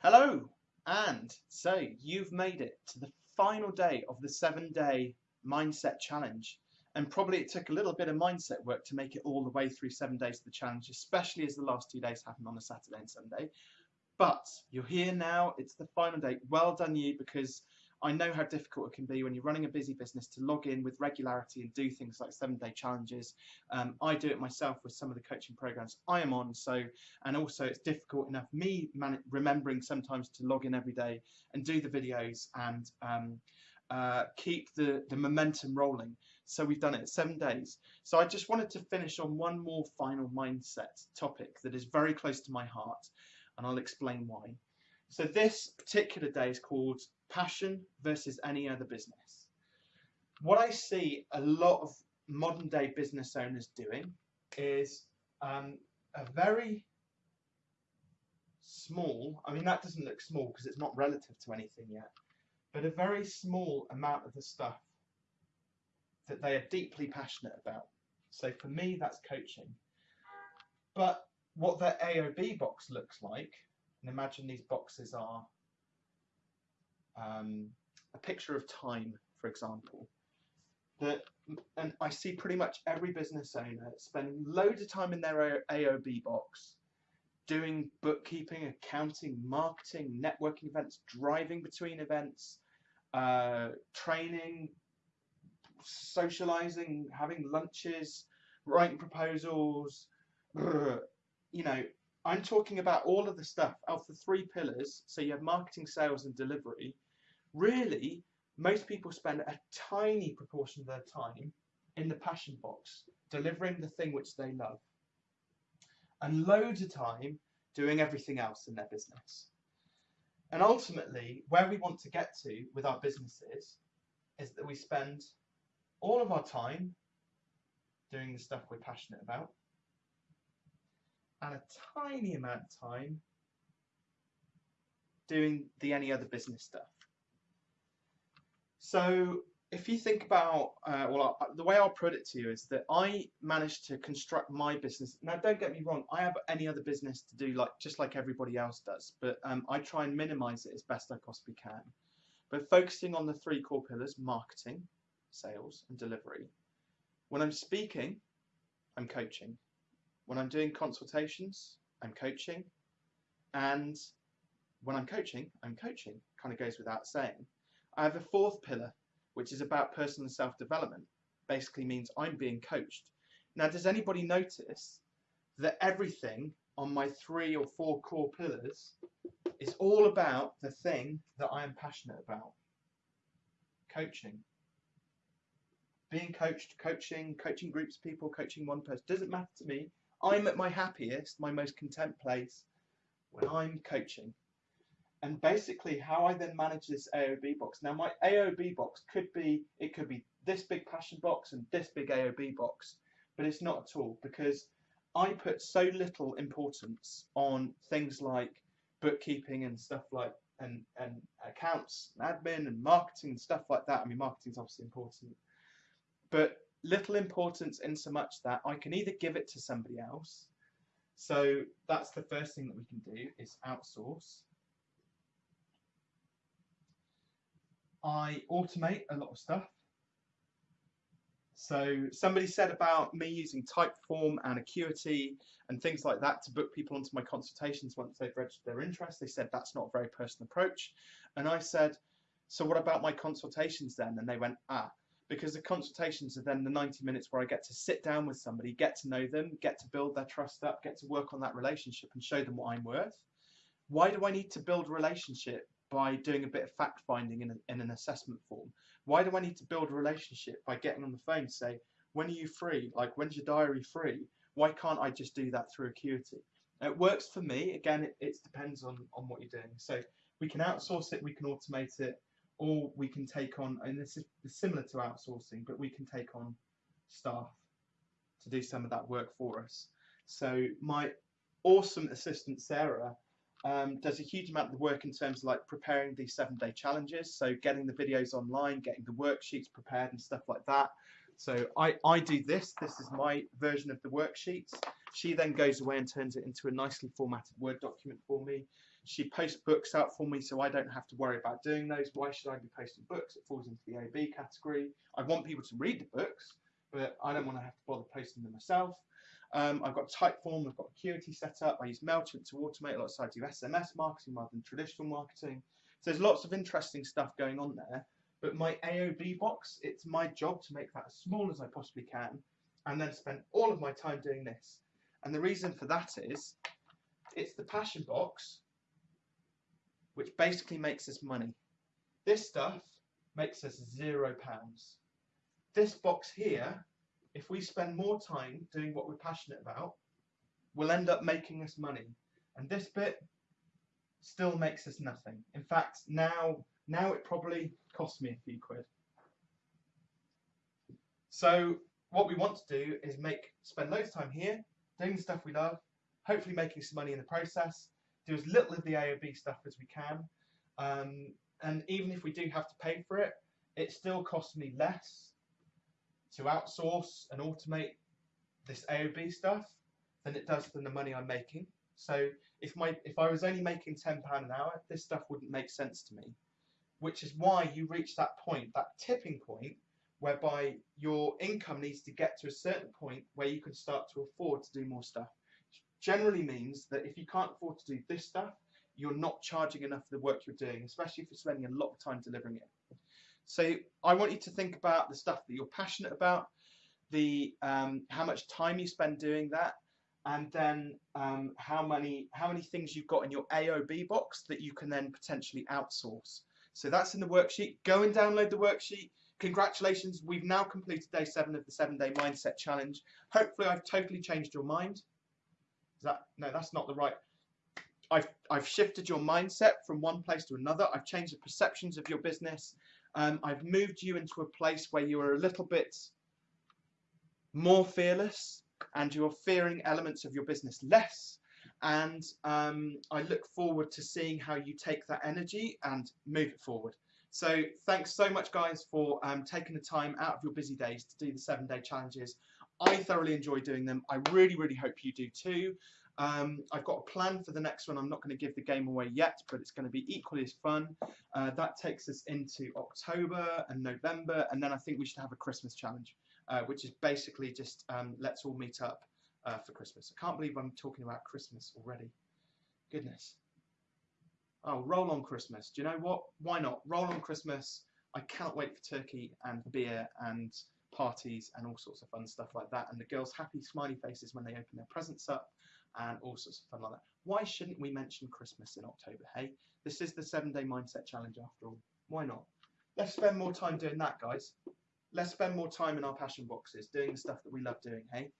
Hello, and so you've made it to the final day of the seven day mindset challenge. And probably it took a little bit of mindset work to make it all the way through seven days of the challenge, especially as the last two days happened on a Saturday and Sunday. But you're here now, it's the final day. Well done, you, because I know how difficult it can be when you're running a busy business to log in with regularity and do things like seven day challenges. Um, I do it myself with some of the coaching programs I am on. So, and also it's difficult enough me remembering sometimes to log in every day and do the videos and um, uh, keep the, the momentum rolling. So we've done it seven days. So I just wanted to finish on one more final mindset topic that is very close to my heart, and I'll explain why. So this particular day is called passion versus any other business. What I see a lot of modern day business owners doing is um, a very small, I mean that doesn't look small because it's not relative to anything yet, but a very small amount of the stuff that they are deeply passionate about. So for me that's coaching. But what their AOB box looks like, and imagine these boxes are um, a picture of time, for example, that and I see pretty much every business owner spending loads of time in their AOB box doing bookkeeping, accounting, marketing, networking events, driving between events, uh, training, socializing, having lunches, writing proposals, you know, I'm talking about all of the stuff of the three pillars. So you have marketing, sales, and delivery really, most people spend a tiny proportion of their time in the passion box, delivering the thing which they love, and loads of time doing everything else in their business. And ultimately, where we want to get to with our businesses is that we spend all of our time doing the stuff we're passionate about and a tiny amount of time doing the any other business stuff. So if you think about, uh, well, the way I'll put it to you is that I managed to construct my business. Now, don't get me wrong, I have any other business to do, like just like everybody else does, but um, I try and minimize it as best I possibly can. But focusing on the three core pillars marketing, sales, and delivery. When I'm speaking, I'm coaching. When I'm doing consultations, I'm coaching. And when I'm coaching, I'm coaching. Kind of goes without saying. I have a fourth pillar, which is about personal self-development. Basically means I'm being coached. Now, does anybody notice that everything on my three or four core pillars is all about the thing that I am passionate about? Coaching. Being coached, coaching, coaching groups people, coaching one person, doesn't matter to me. I'm at my happiest, my most content place when I'm coaching and basically how I then manage this AOB box. Now my AOB box could be, it could be this big passion box and this big AOB box, but it's not at all because I put so little importance on things like bookkeeping and stuff like and, and accounts and admin and marketing and stuff like that. I mean marketing is obviously important, but little importance in so much that I can either give it to somebody else. So that's the first thing that we can do is outsource I automate a lot of stuff. So somebody said about me using Typeform and Acuity and things like that to book people onto my consultations once they've registered their interest. They said that's not a very personal approach. And I said, so what about my consultations then? And they went, ah, because the consultations are then the 90 minutes where I get to sit down with somebody, get to know them, get to build their trust up, get to work on that relationship and show them what I'm worth. Why do I need to build a relationship by doing a bit of fact finding in, a, in an assessment form? Why do I need to build a relationship by getting on the phone and say, when are you free? Like, when's your diary free? Why can't I just do that through Acuity? It works for me. Again, it, it depends on, on what you're doing. So we can outsource it, we can automate it, or we can take on, and this is similar to outsourcing, but we can take on staff to do some of that work for us. So my awesome assistant, Sarah, um, does a huge amount of the work in terms of like preparing these seven day challenges. So getting the videos online, getting the worksheets prepared and stuff like that. So I, I do this, this is my version of the worksheets. She then goes away and turns it into a nicely formatted Word document for me. She posts books out for me so I don't have to worry about doing those. Why should I be posting books? It falls into the AOB category. I want people to read the books, but I don't want to have to bother posting them myself. Um, I've got Typeform, I've got Acuity set up. I use MailChimp to automate a lot, so I do SMS marketing rather than traditional marketing. So there's lots of interesting stuff going on there. But my AOB box, it's my job to make that as small as I possibly can and then spend all of my time doing this. And the reason for that is it's the passion box which basically makes us money. This stuff makes us zero pounds. This box here, if we spend more time doing what we're passionate about, will end up making us money. And this bit still makes us nothing. In fact, now, now it probably costs me a few quid. So what we want to do is make spend loads of time here, doing the stuff we love, hopefully making some money in the process, do as little of the AOB stuff as we can. Um, and even if we do have to pay for it, it still costs me less to outsource and automate this AOB stuff than it does than the money I'm making. So if my if I was only making ten pound an hour, this stuff wouldn't make sense to me. Which is why you reach that point, that tipping point, whereby your income needs to get to a certain point where you can start to afford to do more stuff generally means that if you can't afford to do this stuff, you're not charging enough for the work you're doing, especially if you're spending a lot of time delivering it. So I want you to think about the stuff that you're passionate about, the um, how much time you spend doing that, and then um, how many how many things you've got in your AOB box that you can then potentially outsource. So that's in the worksheet. Go and download the worksheet. Congratulations, we've now completed day seven of the seven day mindset challenge. Hopefully I've totally changed your mind. Is that no? That's not the right. I've I've shifted your mindset from one place to another. I've changed the perceptions of your business. Um, I've moved you into a place where you are a little bit more fearless, and you're fearing elements of your business less. And um, I look forward to seeing how you take that energy and move it forward. So thanks so much, guys, for um, taking the time out of your busy days to do the seven day challenges. I thoroughly enjoy doing them. I really, really hope you do too. Um, I've got a plan for the next one. I'm not going to give the game away yet, but it's going to be equally as fun. Uh, that takes us into October and November, and then I think we should have a Christmas challenge, uh, which is basically just um, let's all meet up uh, for Christmas. I can't believe I'm talking about Christmas already. Goodness. Oh, roll on Christmas. Do you know what? Why not? Roll on Christmas. I cannot wait for turkey and beer and parties and all sorts of fun stuff like that. And the girls' happy smiley faces when they open their presents up and all sorts of fun like that. Why shouldn't we mention Christmas in October, hey? This is the seven day mindset challenge after all. Why not? Let's spend more time doing that, guys. Let's spend more time in our passion boxes, doing the stuff that we love doing, hey?